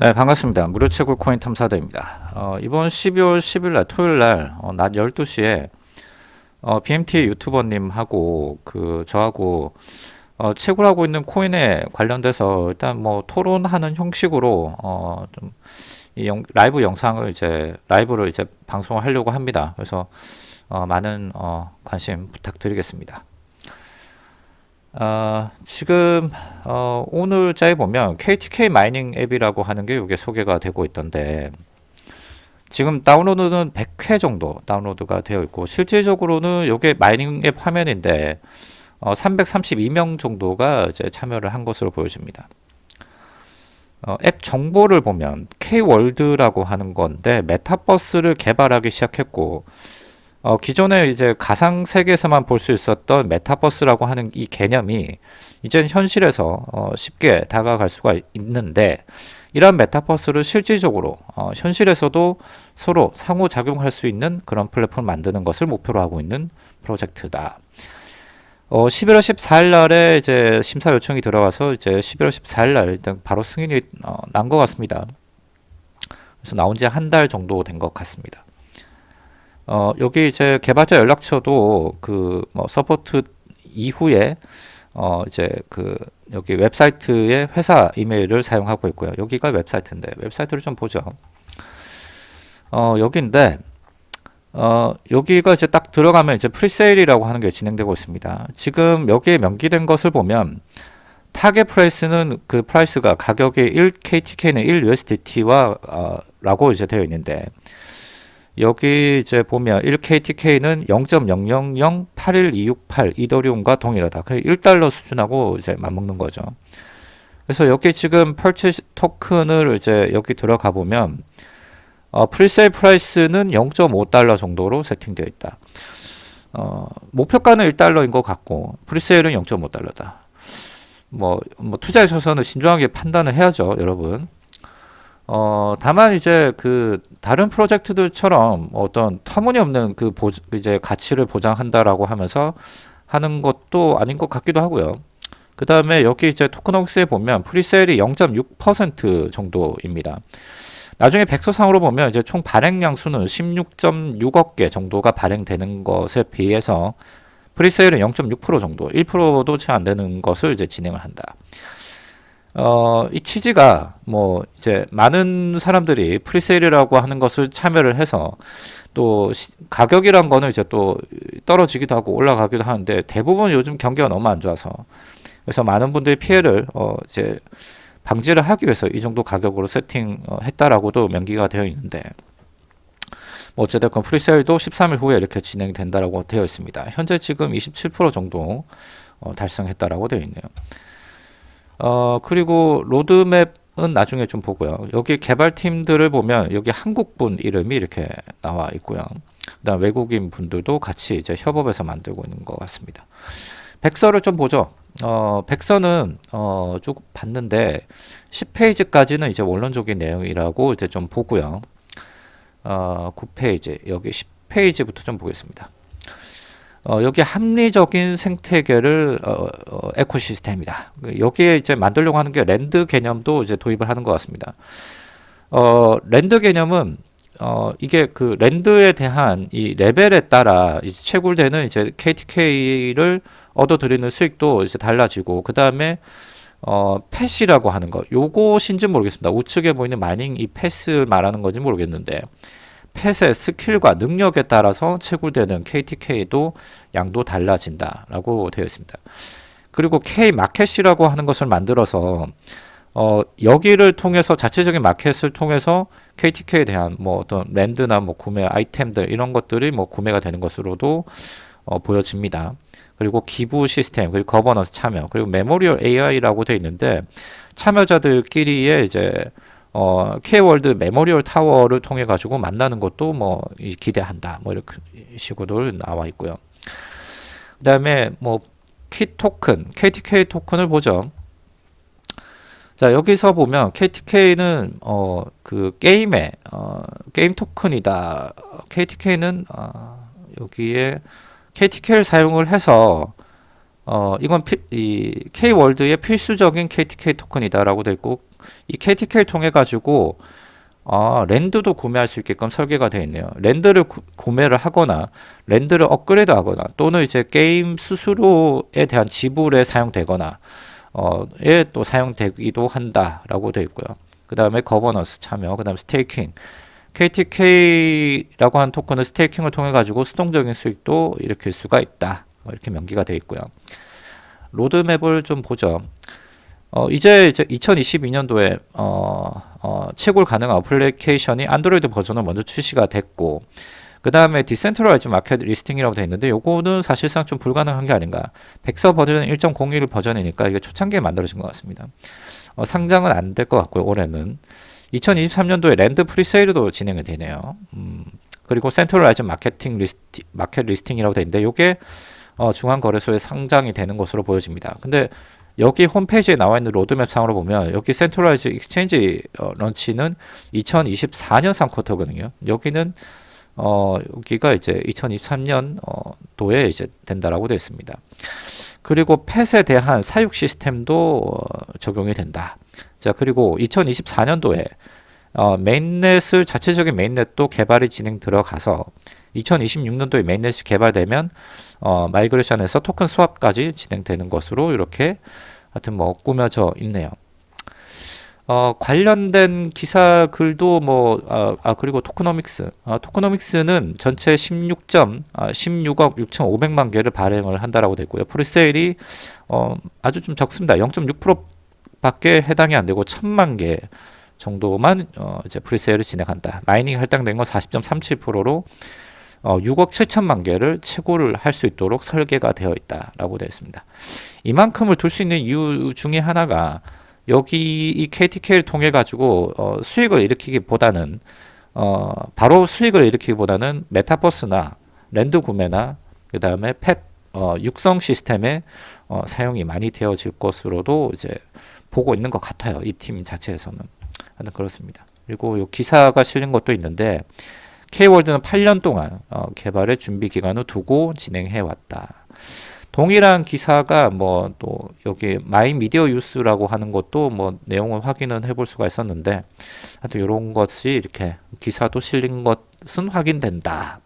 네 반갑습니다. 무료 채굴 코인 탐사대입니다. 어, 이번 12월 10일 날 토요일날 어, 낮 12시에 어, BMT 유튜버님하고 그 저하고 어, 채굴하고 있는 코인에 관련돼서 일단 뭐 토론하는 형식으로 어, 좀이 라이브 영상을 이제 라이브로 이제 방송을 하려고 합니다. 그래서 어, 많은 어, 관심 부탁드리겠습니다 어, 지금 어, 오늘 자에 보면 KTK mining 앱이라고 하는 게 이게 소개가 되고 있던데 지금 다운로드는 100회 정도 다운로드가 되어 있고 실질적으로는 이게 mining 앱 화면인데 어, 332명 정도가 이제 참여를 한 것으로 보여집니다. 어, 앱 정보를 보면 K월드라고 하는 건데 메타버스를 개발하기 시작했고 어, 기존에 이제 가상 세계에서만 볼 수 있었던 메타버스라고 하는 이 개념이 이제 현실에서 어, 쉽게 다가갈 수가 있는데 이러한 메타버스를 실질적으로 어, 현실에서도 서로 상호작용할 수 있는 그런 플랫폼을 만드는 것을 목표로 하고 있는 프로젝트다. 어, 11월 14일 날에 이제 심사 요청이 들어가서 이제 11월 14일 날 일단 바로 승인이 어, 난것 같습니다. 그래서 나온 지 한 달 정도 된 것 같습니다. 어, 여기 이제 개발자 연락처도 그 뭐 support 이후에 어, 이제 그 여기 웹사이트의 회사 이메일을 사용하고 있고요. 여기가 웹사이트인데 웹사이트를 좀 보죠. 어, 여기인데 어, 여기가 이제 딱 들어가면 이제 presale이라고 하는 게 진행되고 있습니다. 지금 여기에 명기된 것을 보면 target price는 그 price가 가격이 1KTK는 1USDT와 어, 라고 이제 되어 있는데 여기 이제 보면 1KTK는 0.00081268 이더리움과 동일하다. 1달러 수준하고 이제 맞먹는 거죠. 그래서 여기 지금 purchase token을 이제 여기 들어가 보면 어, presale price는 0.5달러 정도로 세팅되어 있다. 어, 목표가는 1달러인 것 같고 presale은 0.5달러다. 뭐, 뭐 투자하셔서는 신중하게 판단을 해야죠, 여러분. 어, 다만 이제 그 다른 프로젝트들처럼 어떤 터무니없는 그 보, 이제 가치를 보장한다라고 하면서 하는 것도 아닌 것 같기도 하고요. 그 다음에 여기 이제 tokenomics에 보면 presale이 0.6% 정도입니다. 나중에 백서상으로 보면 이제 총 발행량 수는 16.6억 개 정도가 발행되는 것에 비해서 presale은 0.6% 정도, 1%도 채 안 되는 것을 이제 진행을 한다. 어, 이 취지가 뭐 이제 많은 사람들이 presale이라고 하는 것을 참여를 해서 또 시, 가격이란 거는 이제 또 떨어지기도 하고 올라가기도 하는데 대부분 요즘 경기가 너무 안 좋아서 그래서 많은 분들이 피해를 어 이제 방지를 하기 위해서 이 정도 가격으로 세팅했다라고도 명기가 되어 있는데 뭐 어쨌든 프리세일도 13일 후에 이렇게 진행이 된다라고 되어 있습니다. 현재 지금 27% 정도 어, 달성했다라고 되어 있네요. 어, 그리고 로드맵은 나중에 좀 보고요. 여기 개발팀들을 보면 여기 한국분 이름이 이렇게 나와 있고요. 그다음 외국인 분들도 같이 이제 협업해서 만들고 있는 것 같습니다. 백서를 좀 보죠. 어, 백서는 어, 쭉 봤는데 10페이지까지는 이제 원론적인 내용이라고 이제 좀 보고요. 어, 9페이지 여기 10페이지부터 좀 보겠습니다. 어, 여기 합리적인 생태계를 어, 어, ecosystem이다. 여기에 이제 만들려고 하는 게 land 개념도 이제 도입을 하는 것 같습니다. 어, land 개념은 어, 이게 그 land에 대한 이 레벨에 따라 이제 채굴되는 이제 KTK를 얻어들이는 수익도 이제 달라지고 그 다음에 어, pet이라고 하는 거 요것인지 모르겠습니다. 우측에 보이는 mining 이 패스 말하는 건지 모르겠는데 펫의 스킬과 능력에 따라서 채굴되는 KTK도 양도 달라진다 라고 되어 있습니다. 그리고 K 마켓이라고 하는 것을 만들어서 어, 여기를 통해서 자체적인 마켓을 통해서 KTK에 대한 뭐 어떤 land나 뭐 구매 아이템들 이런 것들이 뭐 구매가 되는 것으로도 어, 보여집니다. 그리고 기부 시스템, 그리고 거버넌스 참여, 그리고 memorial AI라고 되어 있는데 참여자들끼리의 이제 어, K월드 메모리얼 타워를 통해 가지고 만나는 것도 뭐 기대한다. 뭐 이렇게 식으로 나와 있고요. 그 다음에 뭐 키 토큰, KTK 토큰을 보죠. 자 여기서 보면 KTK는 어, 그 게임의 어, 게임 토큰이다. KTK는 어, 여기에 KTK를 사용을 해서 어, 이건 피, 이 K월드의 필수적인 KTK 토큰이다라고 되어 있고 이 KTK를 통해 가지고 아, 랜드도 구매할 수 있게끔 설계가 되어 있네요. 랜드를 구, 구매를 하거나 land를 업그레이드 하거나 또는 이제 게임 수수료에 대한 지불에 사용되거나 어,에 또 사용되기도 한다라고 되어 있고요. 그 다음에 거버넌스 참여, 그 다음 staking. KTK라고 하는 토큰은 staking을 통해 가지고 수동적인 수익도 일으킬 수가 있다. 뭐 이렇게 명기가 되어 있고요. 로드맵을 좀 보죠. 어, 이제 이제 2022년도에 어, 어, 채굴 가능한 어플리케이션이 안드로이드 버전은 먼저 출시가 됐고 그 다음에 decentralized market listing이라고 되어 있는데 요거는 사실상 좀 불가능한 게 아닌가. 백서 버전은 1.01 버전이니까 이게 초창기에 만들어진 것 같습니다. 어, 상장은 안 될 것 같고요 올해는. 2023년도에 land presale도 진행이 되네요. 음, 그리고 centralized marketing listing, market listing이라고 되어 있는데 요게 어, 중앙거래소에 상장이 되는 것으로 보여집니다. 근데 여기 홈페이지에 나와 있는 로드맵 상으로 보면 여기 centralized exchange 어, launch는 2024년 3quarter거든요. 여기는 어, 여기가 이제 2023년 어, 도에 이제 된다라고 되어 있습니다. 그리고 펫에 대한 사육 시스템도 어, 적용이 된다. 자, 그리고 2024년도에 어, mainnet을 자체적인 mainnet도 개발이 진행 들어가서 2026년도에 mainnet이 개발되면 어, migration해서 token swap까지 진행되는 것으로 이렇게 하여튼 뭐 꾸며져 있네요. 어, 관련된 기사 글도 뭐, 아, 아 그리고 tokenomics. 아, tokenomics는 전체 16점, 아, 16억 6,500만 개를 발행을 한다라고 되어 있고요. presale이, 어, 아주 좀 적습니다. 0.6% 밖에 해당이 안 되고 1,000만 개 정도만, 어, 이제 presale을 진행한다. mining 할당된 건 40.37%로 어, 6억 7천만 개를 채굴을 할 수 있도록 설계가 되어 있다라고 되어 있습니다. 이만큼을 둘 수 있는 이유 중에 하나가 여기 이 KTK를 통해 가지고 어, 수익을 일으키기보다는 어, 바로 수익을 일으키기보다는 메타버스나 랜드 구매나 그 다음에 펫 어, 육성 시스템의 어, 사용이 많이 되어질 것으로도 이제 보고 있는 것 같아요. 이 팀 자체에서는 그렇습니다. 그리고 요 기사가 실린 것도 있는데 K월드는 8년 동안 어, 개발의 준비 기간을 두고 진행해 왔다. 동일한 기사가 뭐 또 여기 마이 미디어 유스라고 하는 것도 뭐 내용을 확인은 해볼 수가 있었는데 하여튼 이런 것이 이렇게 기사도 실린 것은 확인된다.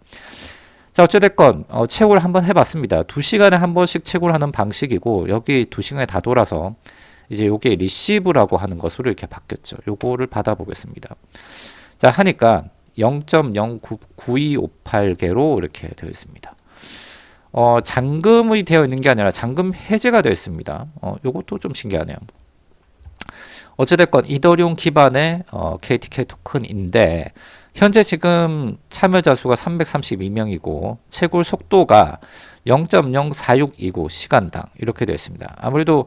자 어찌됐건 어, 채굴 한번 해봤습니다. 2시간에 한 번씩 채굴하는 방식이고 여기 2시간에 다 돌아서 이제 요게 receive라고 하는 것으로 이렇게 바뀌었죠. 요거를 받아보겠습니다. 자 하니까 0.099258개로 이렇게 되어 있습니다. 어, 잔금이 되어 있는 게 아니라 잔금 해제가 되어 있습니다. 어, 요것도 좀 신기하네요. 어찌됐건 이더리움 기반의 어, KTK 토큰인데 현재 지금 참여자 수가 332명이고 채굴 속도가 0.046이고 시간당 이렇게 되어 있습니다. 아무래도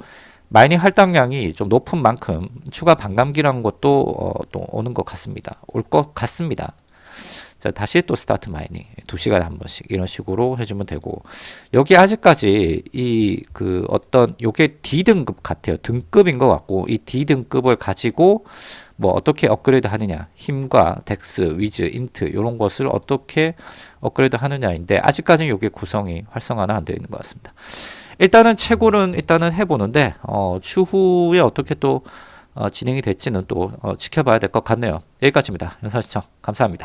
마이닝 할당량이 좀 높은 만큼 추가 반감기라는 것도 어, 또 오는 것 같습니다. 올 것 같습니다. 자, 다시 또 start mining 2시간에 한 번씩 이런 식으로 해주면 되고 여기 아직까지 이 그 어떤 요게 D등급 같아요. 등급인 것 같고 이 D등급을 가지고 뭐 어떻게 업그레이드 하느냐 힘과 dex, wiz, int 이런 것을 어떻게 업그레이드 하느냐인데 아직까지는 요게 구성이 활성화는 안 되어 있는 것 같습니다. 일단은 채굴은 일단은 해보는데 어, 추후에 어떻게 또 어, 진행이 될지는 또 어, 지켜봐야 될 것 같네요. 여기까지입니다. 영상 시청 감사합니다.